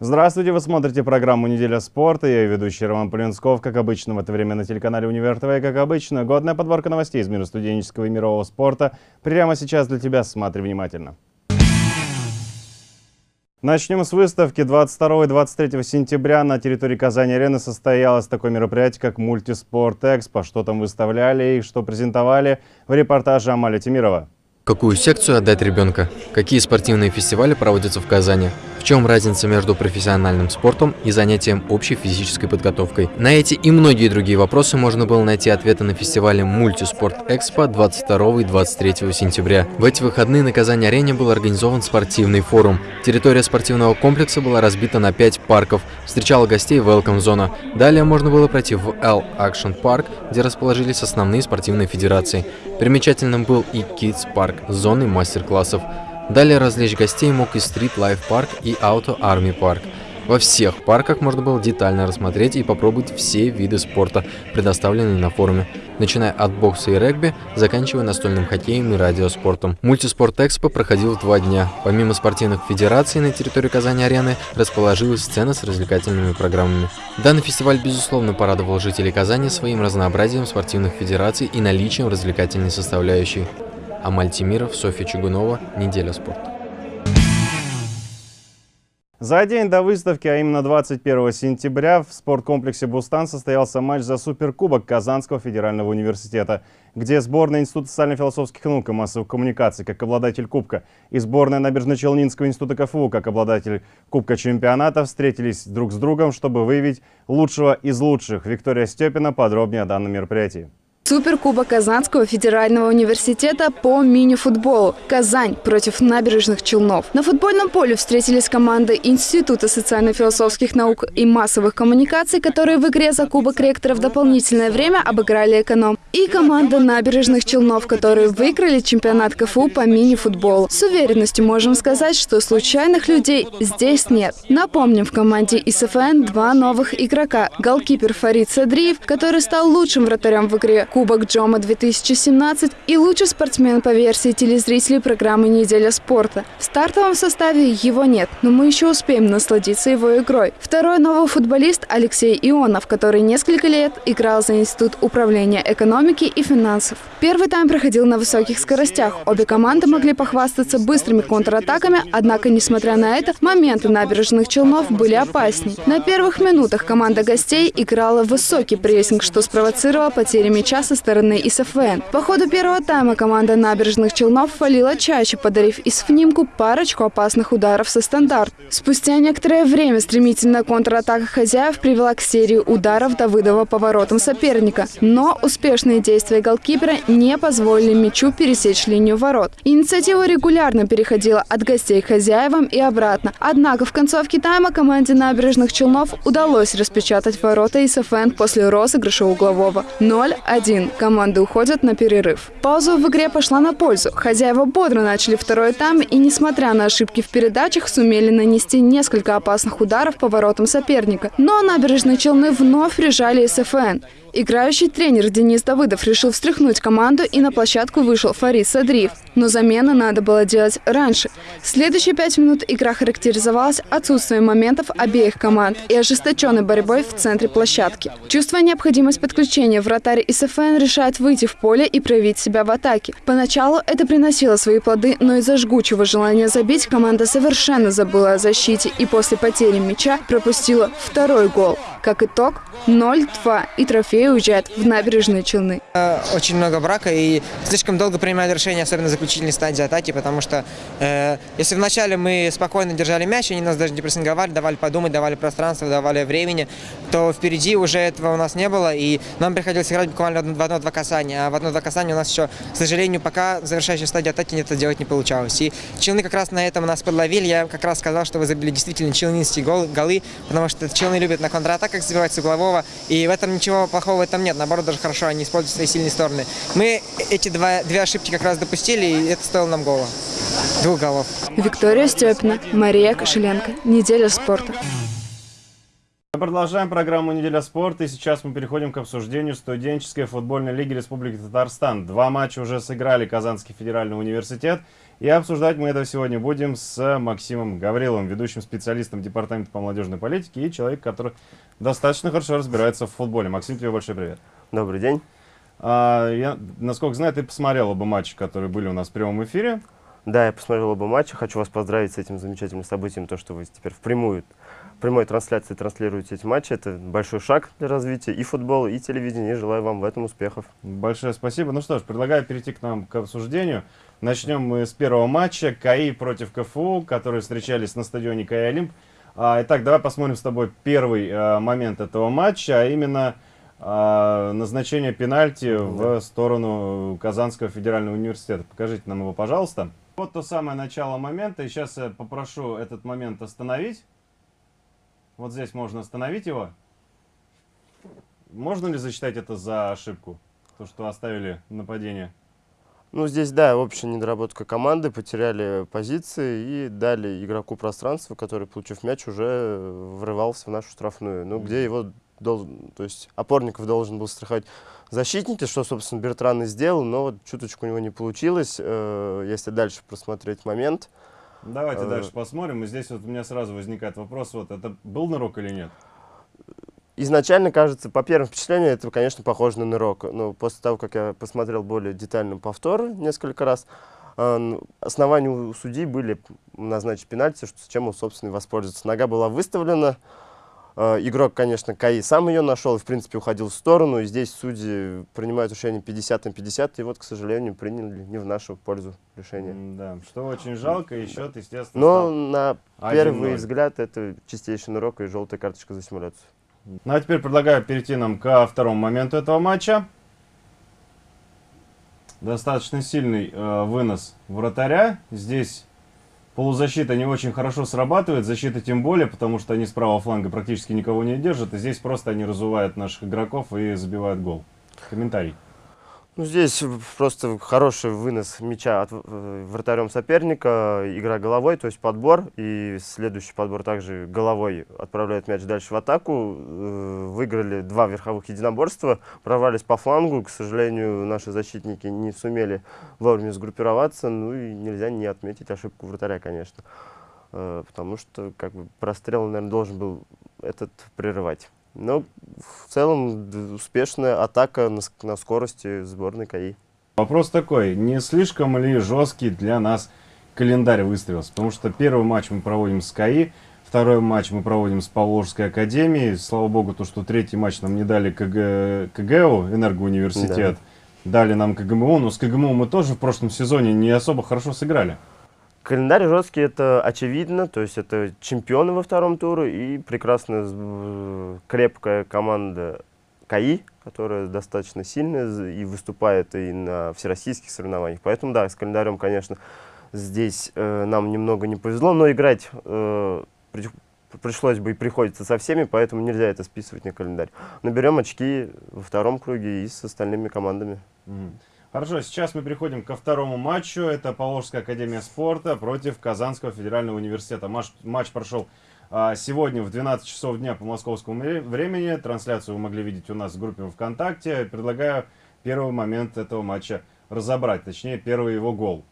Здравствуйте, вы смотрите программу «Неделя спорта». Я ведущий Роман Полинсков. Как обычно, в это время на телеканале «Универ ТВ». Как обычно, годная подборка новостей из мира студенческого и мирового спорта. Прямо сейчас для тебя. Смотри внимательно. Начнем с выставки. 22 и 23 сентября на территории Казани-арены состоялось такое мероприятие, как «Мультиспорт Экспо». Что там выставляли и что презентовали в репортаже Амали Тимирова. Какую секцию отдать ребенка? Какие спортивные фестивали проводятся в Казани? В чем разница между профессиональным спортом и занятием общей физической подготовкой? На эти и многие другие вопросы можно было найти ответы на фестивале Мультиспорт Экспо 22 и 23 сентября. В эти выходные на Казани-арене был организован спортивный форум. Территория спортивного комплекса была разбита на 5 парков, встречала гостей Welcome зона. Далее можно было пройти в L Action Park, где расположились основные спортивные федерации. Примечательным был и Kids Park с зоной мастер-классов. Далее развлечь гостей мог и Street Life Park и Auto Army Park. Во всех парках можно было детально рассмотреть и попробовать все виды спорта, предоставленные на форуме, начиная от бокса и регби, заканчивая настольным хоккеем и радиоспортом. Мультиспорт Экспо проходил два дня. Помимо спортивных федераций на территории Казани-арены расположилась сцена с развлекательными программами. Данный фестиваль, безусловно, порадовал жителей Казани своим разнообразием спортивных федераций и наличием развлекательной составляющей. Амаль Тимиров, Софья Чугунова. Неделя спорта. За день до выставки, а именно 21 сентября, в спорткомплексе «Бустан» состоялся матч за Суперкубок Казанского федерального университета, где сборная Института социально-философских наук и массовых коммуникаций как обладатель Кубка и сборная Набережно-Челнинского института КФУ как обладатель Кубка чемпионата встретились друг с другом, чтобы выявить лучшего из лучших. Виктория Степина подробнее о данном мероприятии. Суперкубок Казанского федерального университета по мини-футболу. Казань против набережных Челнов. На футбольном поле встретились команды Института социально-философских наук и массовых коммуникаций, которые в игре за Кубок ректора в дополнительное время обыграли эконом. И команда набережных Челнов, которые выиграли чемпионат КФУ по мини-футболу. С уверенностью можем сказать, что случайных людей здесь нет. Напомним, в команде ИСФН два новых игрока. Голкипер Фарид Садриев, который стал лучшим вратарем в игре Кубок Джома 2017 и лучший спортсмен по версии телезрителей программы «Неделя спорта». В стартовом составе его нет, но мы еще успеем насладиться его игрой. Второй новый футболист Алексей Ионов, который несколько лет играл за Институт управления экономики и финансов. Первый тайм проходил на высоких скоростях. Обе команды могли похвастаться быстрыми контратаками, однако, несмотря на это, моменты набережных Челнов были опасней. На первых минутах команда гостей играла высокий прессинг, что спровоцировало потери мяча со стороны ИСФН. По ходу первого тайма команда набережных Челнов фалила чаще, подарив ИСФНИМКу парочку опасных ударов со стандарт. Спустя некоторое время стремительная контратака хозяев привела к серии ударов Давыдова поворотом соперника. Но успешные действия голкипера не позволили мячу пересечь линию ворот. Инициатива регулярно переходила от гостей к хозяевам и обратно. Однако в концовке тайма команде набережных Челнов удалось распечатать ворота ИСФН после розыгрыша углового 0-1 1. Команды уходят на перерыв. Пауза в игре пошла на пользу. Хозяева бодро начали второй тайм и, несмотря на ошибки в передачах, сумели нанести несколько опасных ударов по воротам соперника. Но набережные Челны вновь прижали СФН. Играющий тренер Денис Давыдов решил встряхнуть команду и на площадку вышел Фарид Садриев. Но замены надо было делать раньше. Следующие пять минут игра характеризовалась отсутствием моментов обеих команд и ожесточенной борьбой в центре площадки. Чувствуя необходимость подключения, вратарь СФН решает выйти в поле и проявить себя в атаке. Поначалу это приносило свои плоды, но из-за жгучего желания забить команда совершенно забыла о защите и после потери мяча пропустила второй гол. Как итог, 0-2 и трофей уезжает в набережные Челны. Очень много брака и слишком долго принимают решения, особенно заключительной стадии атаки, потому что э, если вначале мы спокойно держали мяч, они нас даже не прессинговали, давали подумать, давали пространство, давали времени, то впереди уже этого у нас не было, и нам приходилось играть буквально в одно-два касания, а в одно-два касания у нас еще, к сожалению, пока завершающей стадии атаки это делать не получалось. И Челны как раз на этом нас подловили, я как раз сказал, что вы забили действительно челнинские голы, потому что Челны любят на контратаках забивать с углового, и в этом ничего плохого в этом нет, наоборот, даже хорошо, они используют свои сильные стороны. Мы эти два, две ошибки как раз допустили, и это стоило нам гола. Двух голов. Виктория Степина, Мария Кошеленко. Неделя спорта. Мы продолжаем программу «Неделя спорта» и сейчас мы переходим к обсуждению студенческой футбольной лиги Республики Татарстан. Два матча уже сыграли Казанский федеральный университет. И обсуждать мы это сегодня будем с Максимом Гавриловым, ведущим специалистом Департамента по молодежной политике и человек, который достаточно хорошо разбирается в футболе. Максим, тебе большой привет. Добрый день. А, я, насколько знаю, ты посмотрел оба матча, которые были у нас в прямом эфире. Да, я посмотрел оба матча. Хочу вас поздравить с этим замечательным событием, то, что вы теперь впрямую, в прямой трансляции транслируете эти матчи. Это большой шаг для развития и футбола, и телевидения. И желаю вам в этом успехов. Большое спасибо. Ну что ж, предлагаю перейти к нам к обсуждению. Начнем мы с первого матча. КАИ против КФУ, которые встречались на стадионе КАИ Олимп. А, итак, давай посмотрим с тобой первый а, момент этого матча, а именно назначение пенальти в сторону Казанского федерального университета. Покажите нам его, пожалуйста. Вот то самое начало момента, и сейчас я попрошу этот момент остановить. Вот здесь можно остановить его. Можно ли засчитать это за ошибку? То, что оставили нападение? Ну, здесь, да, общая недоработка команды, потеряли позиции и дали игроку пространство, который, получив мяч, уже врывался в нашу штрафную. Ну, где его должен, то есть опорников должен был страховать защитники, что, собственно, Бертран и сделал, но вот чуточку у него не получилось, э, если дальше просмотреть момент. Давайте э, дальше посмотрим. И здесь вот у меня сразу возникает вопрос, вот это был нырок или нет? Изначально, кажется, по первым впечатлениям, это, конечно, похоже на нырок. Но после того, как я посмотрел более детально повтор несколько раз, э, основания у судей были назначить пенальти, что, с чем он, собственно, и воспользоваться. Нога была выставлена, игрок, конечно, Каи сам ее нашел и, в принципе, уходил в сторону. И здесь судьи принимают решение 50 на 50. И вот, к сожалению, приняли не в нашу пользу решение. Да, что очень жалко. И счет, естественно, Но на первый взгляд это чистейший урок и желтая карточка за симуляцию. Ну а теперь предлагаю перейти нам ко второму моменту этого матча. Достаточно сильный э, вынос вратаря. Здесь Полузащита не очень хорошо срабатывает, защита тем более, потому что они с правого фланга практически никого не держат. И здесь просто они разувают наших игроков и забивают гол. Комментарий. Ну, здесь просто хороший вынос мяча от э, вратарем соперника, игра головой, то есть подбор, и следующий подбор также головой отправляет мяч дальше в атаку. Э, выиграли два верховых единоборства, прорвались по флангу, к сожалению, наши защитники не сумели вовремя сгруппироваться, ну и нельзя не отметить ошибку вратаря, конечно, э, потому что как бы прострел, наверное, должен был этот прерывать. Но в целом успешная атака на, на скорости сборной КАИ. Вопрос такой, не слишком ли жесткий для нас календарь выставился? Потому что первый матч мы проводим с КАИ, второй матч мы проводим с Поволжской академией. Слава богу, то, что третий матч нам не дали КГ, КГУ, Энергоуниверситет, да. дали нам КГМУ, но с КГМУ мы тоже в прошлом сезоне не особо хорошо сыграли. Календарь жесткий, это очевидно, то есть это чемпионы во втором туре и прекрасная крепкая команда КАИ, которая достаточно сильная и выступает и на всероссийских соревнованиях. Поэтому, да, с календарем, конечно, здесь э, нам немного не повезло, но играть э, при, пришлось бы и приходится со всеми, поэтому нельзя это списывать на календарь. Наберем очки во втором круге и с остальными командами. Mm. Хорошо, сейчас мы переходим ко второму матчу. Это Поволжская академия спорта против Казанского федерального университета. Матч, матч прошел а, сегодня в 12 часов дня по московскому времени. Трансляцию вы могли видеть у нас в группе ВКонтакте. Предлагаю первый момент этого матча разобрать, точнее первый его гол.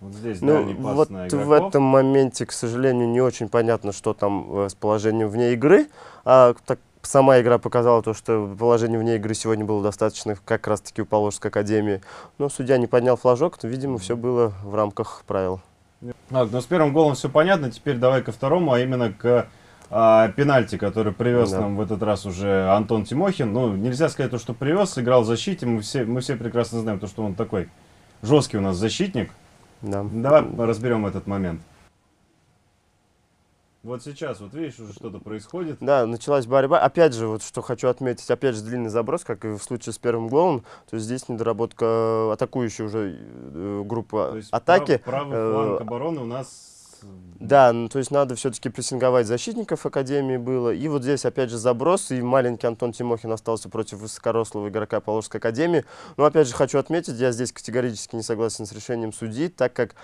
Вот здесь ну, вот в этом моменте, к сожалению, не очень понятно, что там э, с положением вне игры. А, так Сама игра показала то, что положение вне игры сегодня было достаточно как раз-таки у Положской академии. Но судья не поднял флажок, то, видимо, все было в рамках правил. Так, ну с первым голом все понятно, теперь давай ко второму, а именно к а, пенальти, который привез да. нам в этот раз уже Антон Тимохин. Ну, нельзя сказать то, что привез, сыграл в защите, мы все, мы все прекрасно знаем то, что он такой жесткий у нас защитник. Да. Давай разберем этот момент. Вот сейчас, вот видишь, уже что-то происходит. Да, началась борьба. Опять же, вот что хочу отметить, опять же, длинный заброс, как и в случае с первым голом. То есть здесь недоработка атакующей уже э, группы то есть атаки. Прав, правый фланг обороны у нас... Да, ну, то есть надо все-таки прессинговать защитников Академии было. И вот здесь опять же заброс, и маленький Антон Тимохин остался против высокорослого игрока Положской Академии. Но опять же хочу отметить, я здесь категорически не согласен с решением судьи, так как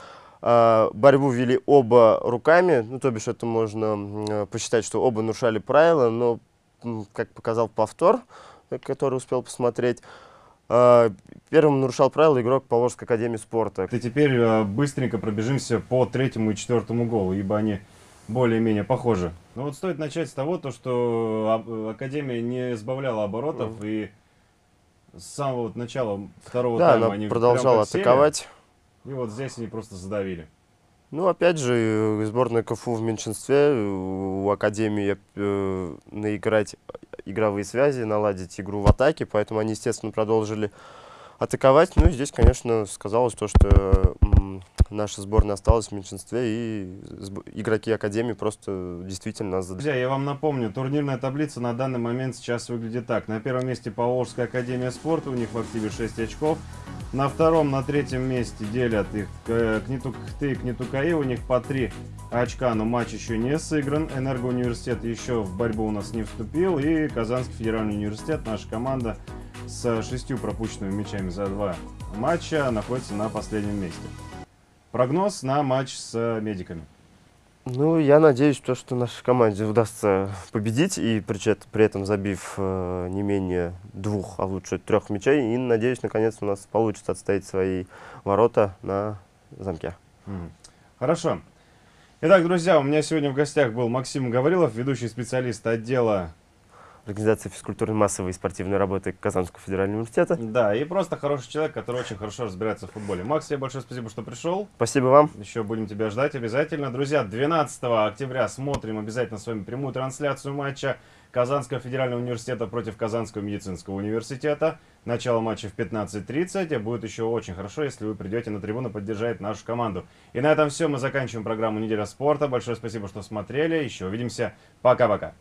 Борьбу вели оба руками, ну, то бишь это можно э, посчитать, что оба нарушали правила, но, как показал повтор, э, который успел посмотреть, а, первым нарушал правила игрок Поволжской академии спорта. И теперь э, быстренько пробежимся по третьему и четвертому голу, ибо они более-менее похожи. Ну вот стоит начать с того, то, что а- Академия не сбавляла оборотов, и с самого вот начала второго Да, тайма она они продолжала атаковать. И вот здесь они просто задавили. Ну, опять же, э, сборная КФУ в меньшинстве, э, у Академии э, наиграть игровые связи, наладить игру в атаке, поэтому они, естественно, продолжили атаковать. Ну, и здесь, конечно, сказалось то, что наша сборная осталась в меньшинстве, и игроки Академии просто действительно. Друзья, я вам напомню, турнирная таблица на данный момент сейчас выглядит так. На первом месте Поволжская Академия Спорта, у них в активе 6 очков. На втором, на третьем месте делят их э, Кнетукхты и Кнетукаи, у них по 3 очка, но матч еще не сыгран. Энергоуниверситет еще в борьбу у нас не вступил. И Казанский федеральный университет, наша команда с шестью пропущенными мячами за два матча, находится на последнем месте. Прогноз на матч с медиками. Ну, я надеюсь, то, что нашей команде удастся победить, и при, при этом забив э, не менее двух, а лучше трех мячей. И надеюсь, наконец у нас получится отстоять свои ворота на замке. Мгм. Хорошо. Итак, друзья, у меня сегодня в гостях был Максим Гаврилов, ведущий специалист отдела, Организация физкультурной массовой и спортивной работы Казанского федерального университета. да, и просто хороший человек, который очень хорошо разбирается в футболе. Макс, тебе большое спасибо, что пришел. Спасибо вам. Еще будем тебя ждать обязательно. Друзья, 12 октября смотрим обязательно с вами прямую трансляцию матча Казанского федерального университета против Казанского медицинского университета. Начало матча в 15.30. Будет еще очень хорошо, если вы придете на трибуну поддержать нашу команду. И на этом все. Мы заканчиваем программу «Неделя спорта». Большое спасибо, что смотрели. Еще увидимся. Пока-пока.